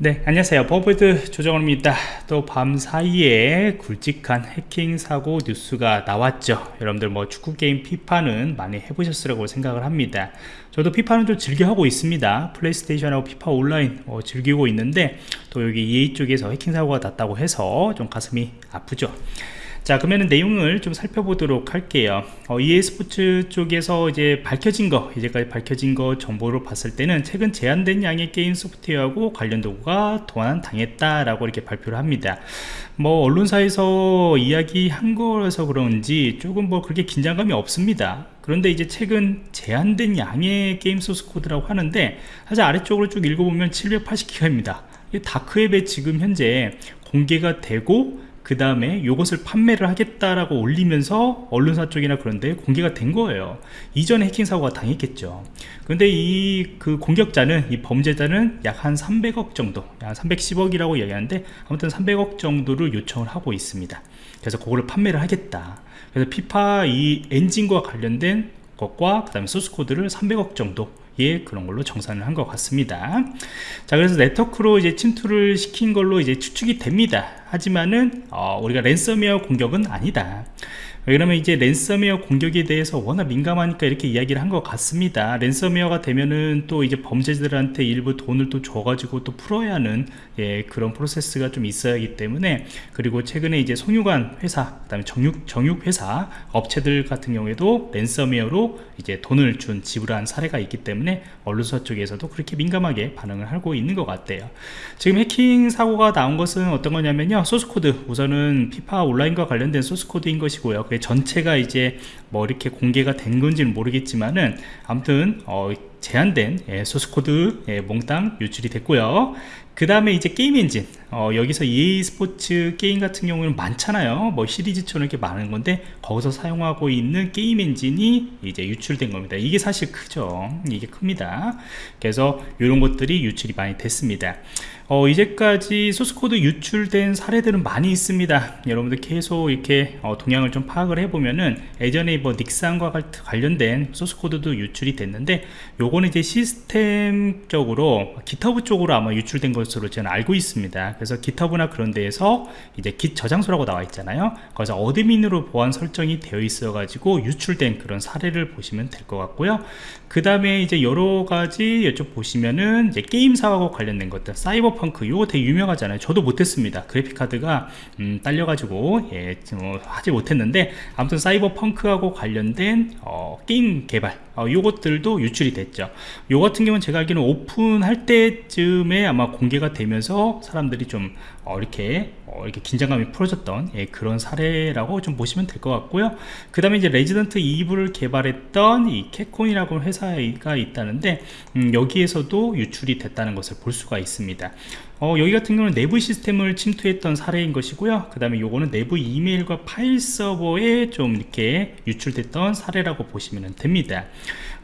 네 안녕하세요. 버버드 조정원입니다. 또 밤 사이에 굵직한 해킹 사고 뉴스가 나왔죠. 여러분들 뭐 축구 게임 피파는 많이 해보셨으리라고 생각을 합니다. 저도 피파는 좀 즐겨 하고 있습니다. 플레이스테이션하고 피파 온라인 어, 즐기고 있는데 또 여기 EA 쪽에서 해킹 사고가 났다고 해서 좀 가슴이 아프죠 자 그러면 내용을 좀 살펴보도록 할게요. 어, EA 스포츠 쪽에서 이제 밝혀진 거 이제까지 밝혀진 거 정보로 봤을 때는 최근 제한된 양의 게임 소프트웨어하고 관련 도구가 도난 당했다라고 이렇게 발표를 합니다. 뭐 언론사에서 이야기한 거라서 그런지 조금 뭐 그렇게 긴장감이 없습니다. 그런데 이제 최근 제한된 양의 게임 소스 코드라고 하는데 사실 아래쪽으로 쭉 읽어보면 780기가입니다. 다크웹에 지금 현재 공개가 되고 그 다음에 이것을 판매를 하겠다라고 올리면서 언론사 쪽이나 그런데 공개가 된 거예요. 이전에 해킹 사고가 당했겠죠. 근데 이 그 공격자는 이 범죄자는 약 한 300억 정도 약 310억이라고 얘기하는데 아무튼 300억 정도를 요청을 하고 있습니다. 그래서 그거를 판매를 하겠다. 그래서 피파 이 엔진과 관련된 것과 그 다음에 소스코드를 300억 정도 예 그런 걸로 정산을 한 것 같습니다. 자 그래서 네트워크로 이제 침투를 시킨 걸로 이제 추측이 됩니다. 하지만은 어, 우리가 랜섬웨어 공격은 아니다 그러면 이제 랜섬웨어 공격에 대해서 워낙 민감하니까 이렇게 이야기를 한 것 같습니다. 랜섬웨어가 되면은 또 이제 범죄자들한테 일부 돈을 또 줘가지고 또 풀어야 하는 예, 그런 프로세스가 좀 있어야 하기 때문에 그리고 최근에 이제 송유관 회사 그 다음에 정육, 정육 회사 업체들 같은 경우에도 랜섬웨어로 이제 돈을 준 지불한 사례가 있기 때문에 언론사 쪽에서도 그렇게 민감하게 반응을 하고 있는 것 같아요. 지금 해킹 사고가 나온 것은 어떤 거냐면요. 소스코드. 우선은 피파 온라인과 관련된 소스코드인 것이고요 전체가 이제 뭐 이렇게 공개가 된 건지는 모르겠지만은 아무튼 어, 제한된 예, 소스코드 예, 몽땅 유출이 됐고요. 그 다음에 이제 게임 엔진. 어, 여기서 EA 스포츠 게임 같은 경우는 많잖아요. 뭐 시리즈처럼 이렇게 많은 건데 거기서 사용하고 있는 게임 엔진이 이제 유출된 겁니다. 이게 사실 크죠. 이게 큽니다. 그래서 이런 것들이 유출이 많이 됐습니다 어, 이제까지 소스코드 유출된 사례들은 많이 있습니다. 여러분들 계속 이렇게 어, 동향을 좀 파악을 해보면은 예전에 뭐 닛산과 관련된 소스코드도 유출이 됐는데 요거는 이제 시스템적으로 GitHub 쪽으로 아마 유출된 것으로 저는 알고 있습니다. 그래서 GitHub나 그런 데에서 이제 Git 저장소라고 나와 있잖아요. 거기서 admin으로 보안 설정이 되어 있어 가지고 유출된 그런 사례를 보시면 될 것 같고요. 그 다음에 이제 여러 가지 이쪽 보시면은 이제 게임사하고 관련된 것들 사이버 펑크 이거 되게 유명하잖아요. 저도 못했습니다. 그래픽카드가 음, 딸려가지고 예, 뭐 하지 못했는데 아무튼 사이버펑크하고 관련된 어, 게임 개발 어, 요것들도 유출이 됐죠. 요 같은 경우는 제가 알기로는 오픈할 때쯤에 아마 공개가 되면서 사람들이 좀 어, 이렇게 어, 이렇게 긴장감이 풀어졌던 예, 그런 사례라고 좀 보시면 될 것 같고요. 그 다음에 이제 Resident Evil을 개발했던 이 캡콤이라고 회사가 있다는데 음, 여기에서도 유출이 됐다는 것을 볼 수가 있습니다. 어, 여기 같은 경우는 내부 시스템을 침투했던 사례인 것이고요. 그 다음에 요거는 내부 이메일과 파일 서버에 좀 이렇게 유출됐던 사례라고 보시면 됩니다.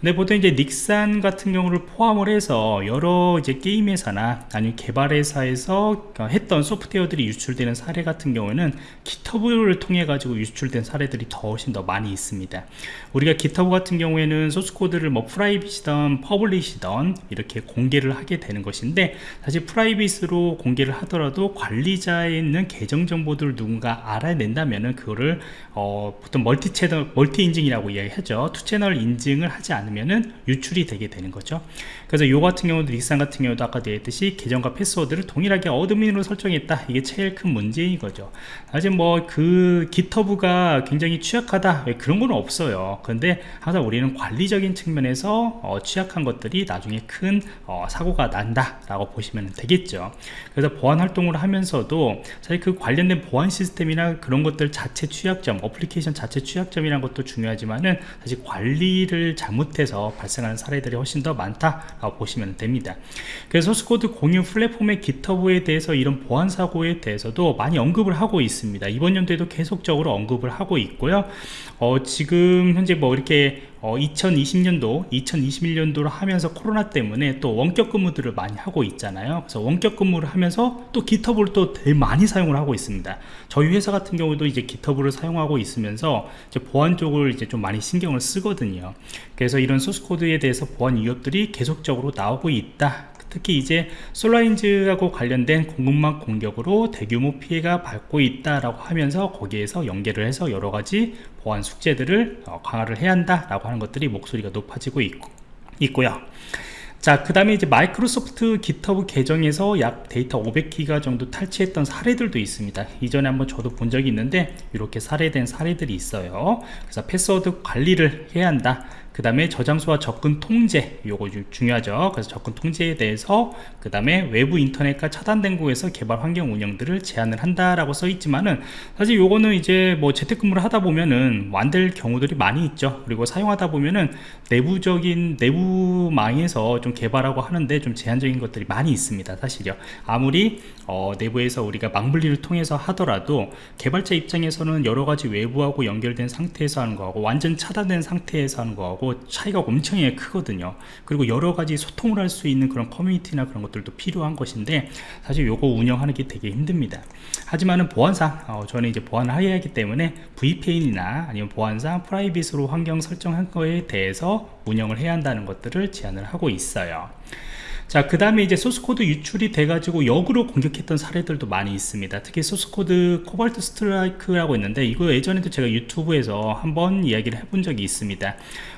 근데 보통 이제 넥슨 같은 경우를 포함을 해서 여러 이제 게임 회사나 아니면 개발 회사에서 했던 소프트웨어들이 유출되는 사례 같은 경우에는 GitHub를 통해 가지고 유출된 사례들이 더 훨씬 더 많이 있습니다. 우리가 GitHub 같은 경우에는 소스코드를 뭐 private이던 public이던 이렇게 공개를 하게 되는 것인데 사실 private으로 공개를 하더라도 관리자에 있는 계정 정보들을 누군가 알아낸다면은 그거를 어, 보통 멀티 채널 멀티 인증이라고 이야기하죠. two channel 인증을 하지 않으면은 유출이 되게 되는 거죠. 그래서 요 같은 경우도 넥슨 같은 경우도 아까 얘기했듯이 계정과 패스워드를 동일하게 admin으로 설정했 다. 이게 제일 큰 문제인 거죠. 사실 뭐 그 GitHub가 굉장히 취약하다. 그런 건 없어요. 그런데 항상 우리는 관리적인 측면에서 어, 취약한 것들이 나중에 큰 어, 사고가 난다 라고 보시면 되겠죠. 그래서 보안 활동을 하면서도 사실 그 관련된 보안 시스템이나 그런 것들 자체 취약점 어플리케이션 자체 취약점이라는 것도 중요하지만은 사실 관리를 잘못해서 발생하는 사례들이 훨씬 더 많다 라고 보시면 됩니다. 그래서 소스코드 공유 플랫폼의 기터브에 대해서 이런 보안 사고에 대해서도 많이 언급을 하고 있습니다. 이번 연도에도 계속적으로 언급을 하고 있고요. 어, 지금 현재 뭐 이렇게 어, 2020년도 2021년도를 하면서 코로나 때문에 또 원격 근무들을 많이 하고 있잖아요. 그래서 원격 근무를 하면서 또 기터브를 또 되게 많이 사용을 하고 있습니다. 저희 회사 같은 경우도 이제 기터브를 사용하고 있으면서 이제 보안 쪽을 이제 좀 많이 신경을 쓰거든요. 그래서 이런 소스 코드에 대해서 보안 위협들이 계속적으로 나오고 있다 특히 이제 SolarWinds하고 관련된 공급망 공격으로 대규모 피해가 받고 있다라고 하면서 거기에서 연계를 해서 여러 가지 보안 숙제들을 어, 강화를 해야 한다라고 하는 것들이 목소리가 높아지고 있고, 있고요. 자, 그 다음에 이제 마이크로소프트 GitHub 계정에서 약 데이터 500기가 정도 탈취했던 사례들도 있습니다. 이전에 한번 저도 본 적이 있는데, 이렇게 사례된 사례들이 있어요. 그래서 패스워드 관리를 해야 한다. 그 다음에 저장소와 접근 통제 요거 중요하죠. 그래서 접근 통제에 대해서 그 다음에 외부 인터넷과 차단된 곳에서 개발 환경 운영들을 제한을 한다라고 써 있지만은 사실 요거는 이제 뭐 재택근무를 하다 보면은 완될 경우들이 많이 있죠. 그리고 사용하다 보면은 내부적인 내부망에서 좀 개발하고 하는데 좀 제한적인 것들이 많이 있습니다 사실요. 아무리 어, 내부에서 우리가 망분리를 통해서 하더라도 개발자 입장에서는 여러 가지 외부하고 연결된 상태에서 하는 거하고 완전 차단된 상태에서 하는 거하고 차이가 엄청나게 크거든요 그리고 여러 가지 소통을 할 수 있는 그런 커뮤니티나 그런 것들도 필요한 것인데 사실 요거 운영하는 게 되게 힘듭니다 하지만은 보안상 어, 저는 이제 보안을 해야 하기 때문에 VPN이나 아니면 보안상 private으로 환경 설정한 거에 대해서 운영을 해야 한다는 것들을 제안을 하고 있어요 자, 그 다음에 이제 소스코드 유출이 돼가지고 역으로 공격했던 사례들도 많이 있습니다. 특히 소스코드 Cobalt Strike라고 있는데, 이거 예전에도 제가 유튜브에서 한번 이야기를 해본 적이 있습니다.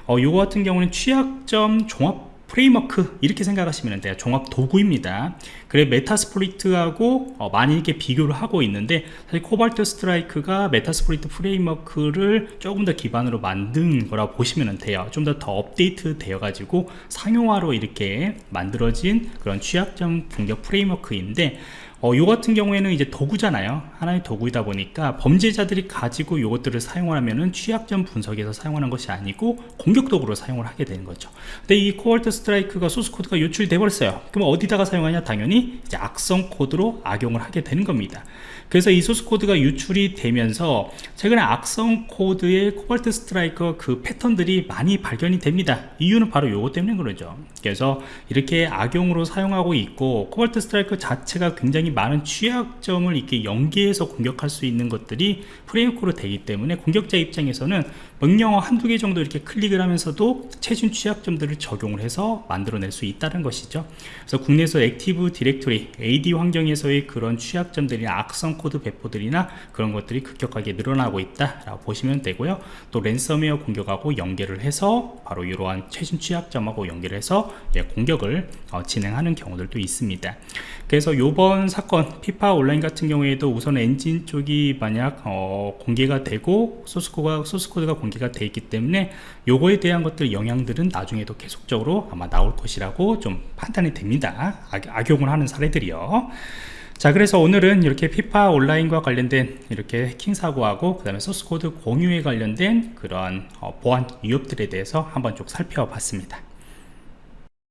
어, 요거 같은 경우는 취약점 종합 framework 이렇게 생각하시면 돼요. 종합 도구입니다. 그래 Metasploit하고 어, 많이 이렇게 비교를 하고 있는데 사실 Cobalt Strike가 Metasploit framework를 조금 더 기반으로 만든 거라 보시면 돼요. 좀 더 더 업데이트 되어 가지고 상용화로 이렇게 만들어진 그런 취약점 공격 framework인데 어, 요 같은 경우에는 이제 도구잖아요. 하나의 도구이다 보니까 범죄자들이 가지고 요것들을 사용하면은 취약점 분석에서 사용하는 것이 아니고 공격 도구로 사용을 하게 되는 거죠. 근데 이 Cobalt Strike가 소스 코드가 유출돼 버렸어요. 그럼 어디다가 사용하냐? 당연히 이제 악성 코드로 악용을 하게 되는 겁니다. 그래서 이 소스 코드가 유출이 되면서 최근에 악성 코드의 Cobalt Strike 그 패턴들이 많이 발견이 됩니다. 이유는 바로 요거 때문에 그러죠. 그래서 이렇게 악용으로 사용하고 있고 Cobalt Strike 자체가 굉장히 많은 취약점을 이렇게 연계해서 공격할 수 있는 것들이 framework로 되기 때문에 공격자 입장에서는 명령어 한두 개 정도 이렇게 클릭을 하면서도 최신 취약점들을 적용을 해서 만들어낼 수 있다는 것이죠. 그래서 국내에서 Active Directory AD 환경에서의 그런 취약점들이 악성 코드 배포들이나 그런 것들이 급격하게 늘어나고 있다라고 보시면 되고요. 또 랜섬웨어 공격하고 연계를 해서 바로 이러한 최신 취약점하고 연계를 해서 예, 공격을 어, 진행하는 경우들도 있습니다. 그래서 이번 사건 피파 온라인 같은 경우에도 우선 엔진 쪽이 만약 어, 공개가 되고 소스코드가 소스코드가 공개가 되어 있기 때문에 요거에 대한 것들 영향들은 나중에도 계속적으로 아마 나올 것이라고 좀 판단이 됩니다. 악, 용을 하는 사례들이요. 자 그래서 오늘은 이렇게 피파 온라인과 관련된 이렇게 해킹 사고하고 그 다음에 소스코드 공유에 관련된 그런 어, 보안 위협들에 대해서 한번 쭉 살펴봤습니다